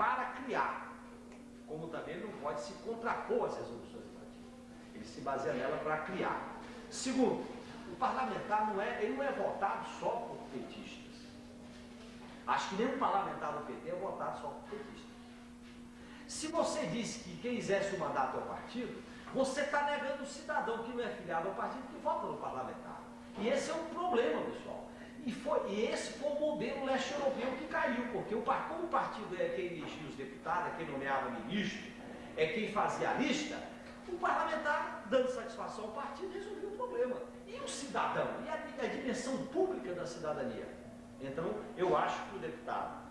para criar, como também não pode se contrapor às resoluções partido. Ele se baseia nela para criar. Segundo, o parlamentar não é, ele não é votado só por petistas. Acho que nenhum parlamentar do PT é votado só por petistas. Se você diz que quem exerce o mandato é o partido, você está negando o cidadão que não é filiado ao partido que vota no parlamentar. E esse é um problema, pessoal. E, foi, esse foi o modelo leste europeu que caiu, porque o, como o partido é quem elegia os deputados, é quem nomeava ministro, é quem fazia a lista, o parlamentar, dando satisfação ao partido, resolvia o problema. E o cidadão? E a, a dimensão pública da cidadania? Então, eu acho que o deputado,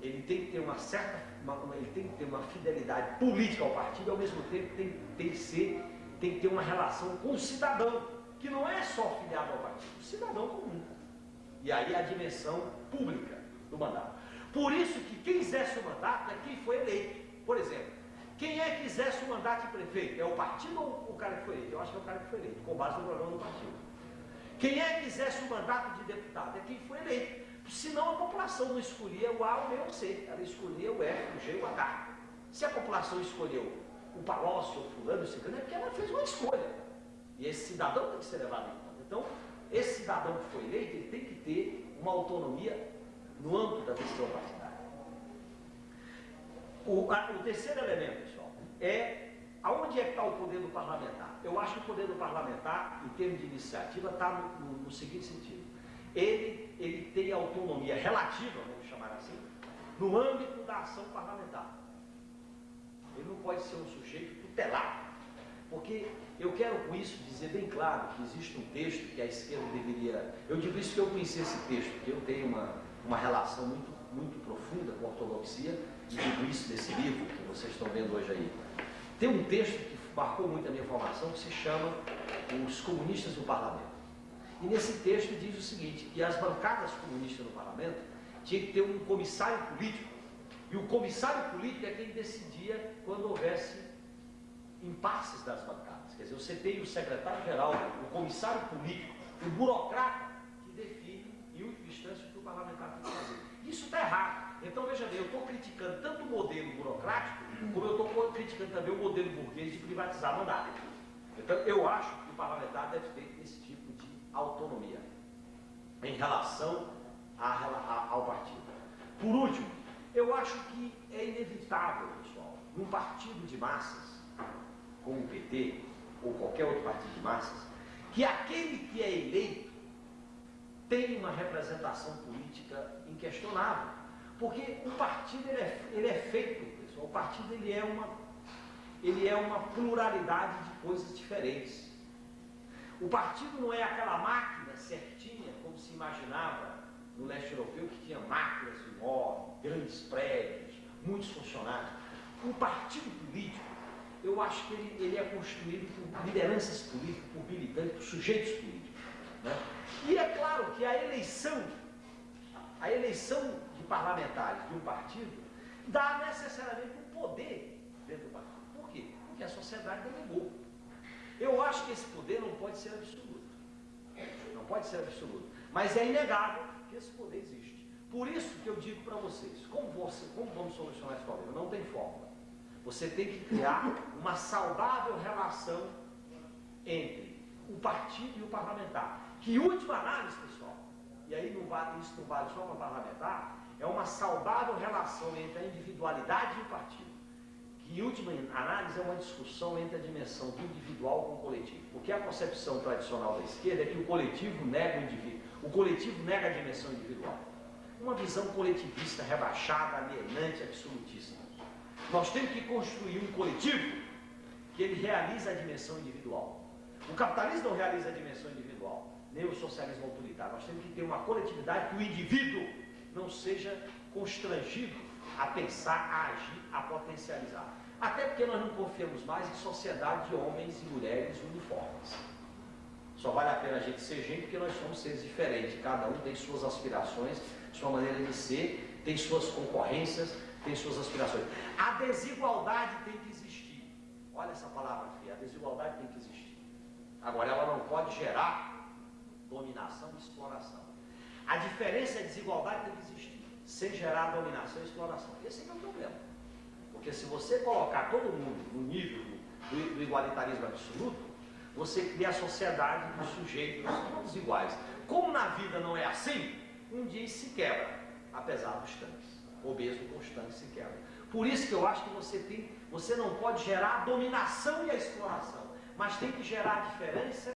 ele tem que ter uma certa, uma, ele tem que ter uma fidelidade política ao partido, ao mesmo tempo tem, tem, que ser, tem que ter uma relação com o cidadão, que não é só filiado ao partido, o cidadão comum. E aí a dimensão pública do mandato. Por isso que quem exerce o mandato é quem foi eleito. Por exemplo, quem é que exerce o mandato de prefeito? É o partido ou o cara que foi eleito? Eu acho que é o cara que foi eleito, com base no programa do partido. Quem é que exerce o mandato de deputado? É quem foi eleito. Senão a população não escolhia o A, o B ou o C. Ela escolhia o F, o G e o H. Se a população escolheu o Palócio, o fulano, o ciclano, é porque ela fez uma escolha. E esse cidadão tem que ser levado em conta. Então, esse cidadão que foi eleito, ele tem que ter uma autonomia no âmbito da decisão partidária. O, a, o terceiro elemento, pessoal, é aonde é que está o poder do parlamentar? Eu acho que o poder do parlamentar, em termos de iniciativa, está no, no, no seguinte sentido. Ele, ele tem autonomia relativa, vamos chamar assim, no âmbito da ação parlamentar. Ele não pode ser um sujeito tutelado. Porque eu quero com isso dizer bem claro que existe um texto que a esquerda deveria. Eu digo isso que eu conheci esse texto, porque eu tenho uma, uma relação muito, muito profunda com a ortodoxia, e digo isso desse livro que vocês estão vendo hoje aí. Tem um texto que marcou muito a minha formação que se chama Os Comunistas do Parlamento. E nesse texto diz o seguinte, que as bancadas comunistas no parlamento tinham que ter um comissário político, e o comissário político é quem decidia quando houvesse impasses das bancadas. Quer dizer, você tem o secretário-geral, o comissário político, o burocrata que define, em última instância, o que o parlamentar tem que fazer. Isso está errado. Então, veja bem, eu estou criticando tanto o modelo burocrático, como eu estou criticando também o modelo burguês de privatizar mandato. Então, eu acho que o parlamentar deve ter esse tipo de autonomia em relação a, a, ao partido. Por último, eu acho que é inevitável, pessoal, num partido de massas, como o PT ou qualquer outro partido de massas, que aquele que é eleito tem uma representação política inquestionável. Porque o partido ele é, ele é feito, pessoal, o partido ele é, uma, ele é uma pluralidade de coisas diferentes. O partido não é aquela máquina certinha, como se imaginava no leste europeu, que tinha máquinas enormes, grandes prédios, muitos funcionários. O partido político eu acho que ele, ele é construído por lideranças políticas, por militantes, por sujeitos políticos. Né? E é claro que a eleição, a eleição de parlamentares de um partido dá necessariamente um poder dentro do partido. Por quê? Porque a sociedade delegou. Eu acho que esse poder não pode ser absoluto. Não pode ser absoluto. Mas é inegável que esse poder existe. Por isso que eu digo para vocês, como, você, como vamos solucionar esse problema? Não tem fórmula. Você tem que criar uma saudável relação entre o partido e o parlamentar. Que última análise, pessoal, e aí não vale, isso não vale só para parlamentar, é uma saudável relação entre a individualidade e o partido. Que última análise é uma discussão entre a dimensão do individual com o coletivo. Porque a concepção tradicional da esquerda é que o coletivo nega o indivíduo, o coletivo nega a dimensão individual. Uma visão coletivista rebaixada, alienante, absolutista. Nós temos que construir um coletivo que ele realiza a dimensão individual. O capitalismo não realiza a dimensão individual, nem o socialismo autoritário. Nós temos que ter uma coletividade que o indivíduo não seja constrangido a pensar, a agir, a potencializar. Até porque nós não confiamos mais em sociedade de homens e mulheres uniformes. Só vale a pena a gente ser gente porque nós somos seres diferentes. Cada um tem suas aspirações, sua maneira de ser, tem suas concorrências, tem suas aspirações. A desigualdade tem que existir. Olha essa palavra feia, a desigualdade tem que existir. Agora, ela não pode gerar dominação e exploração. A diferença e a desigualdade tem que existir, sem gerar dominação e exploração. Esse é o problema. Porque se você colocar todo mundo no nível do, do igualitarismo absoluto, você cria a sociedade dos sujeitos todos iguais. Como na vida não é assim, um dia se quebra, apesar dos tanques. Obeso constante se quebra. Por isso que eu acho que você tem, você não pode gerar a dominação e a exploração, mas tem que gerar a diferença